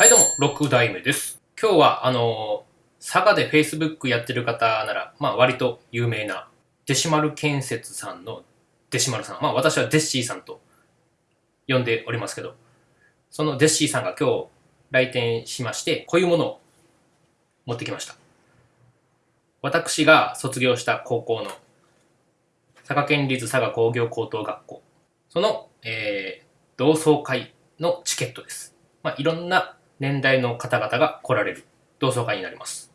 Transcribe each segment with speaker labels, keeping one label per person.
Speaker 1: はいどうも、6代目です。今日は、あのー佐賀で Facebook やってる方なら、まあ割と有名な、デシマル建設さんのデシマルさん。まあ私はデッシーさんと呼んでおりますけど、そのデッシーさんが今日来店しまして、こういうものを持ってきました。私が卒業した高校の佐賀県立佐賀工業高等学校、その、えー同窓会のチケットです。まあ、いろんな年代の方々が来られる同窓会になります。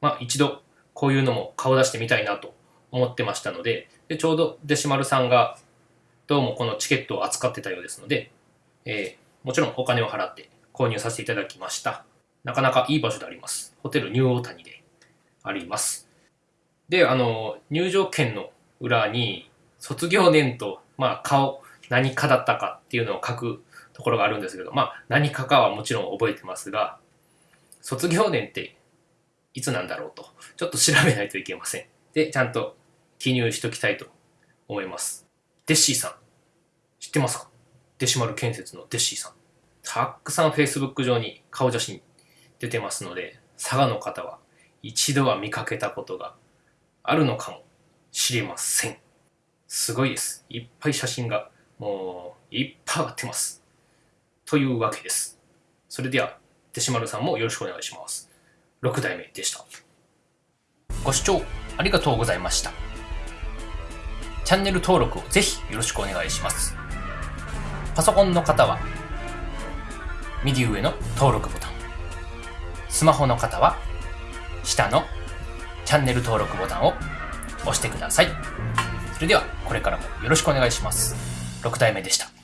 Speaker 1: まあ、一度こういうのも顔出してみたいなと思ってましたので、でちょうどデシマルさんがどうもこのチケットを扱ってたようですので、えーもちろんお金を払って購入させていただきました。なかなかいい場所であります。ホテルニューオータニであります。で、あの、入場券の裏に卒業年と、まあ、顔、何かだったかっていうのを書くところがあるんですけど、まあ、何かかはもちろん覚えてますが、卒業年っていつなんだろうと、ちょっと調べないといけません。で、ちゃんと記入しときたいと思います。デッシーさん、知ってますか？デシマル建設のデッシーさん。たくさん Facebook 上に顔写真出てますので、佐賀の方は一度は見かけたことがあるのかもしれません。すごいです。いっぱい写真がもういっぱい上がってます。というわけです。それでは、デシマルさんもよろしくお願いします。6代目でした。ご視聴ありがとうございました。チャンネル登録をぜひよろしくお願いします。パソコンの方は、右上の登録ボタン。スマホの方は、下のチャンネル登録ボタンを押してください。それでは、これからもよろしくお願いします。6代目でした。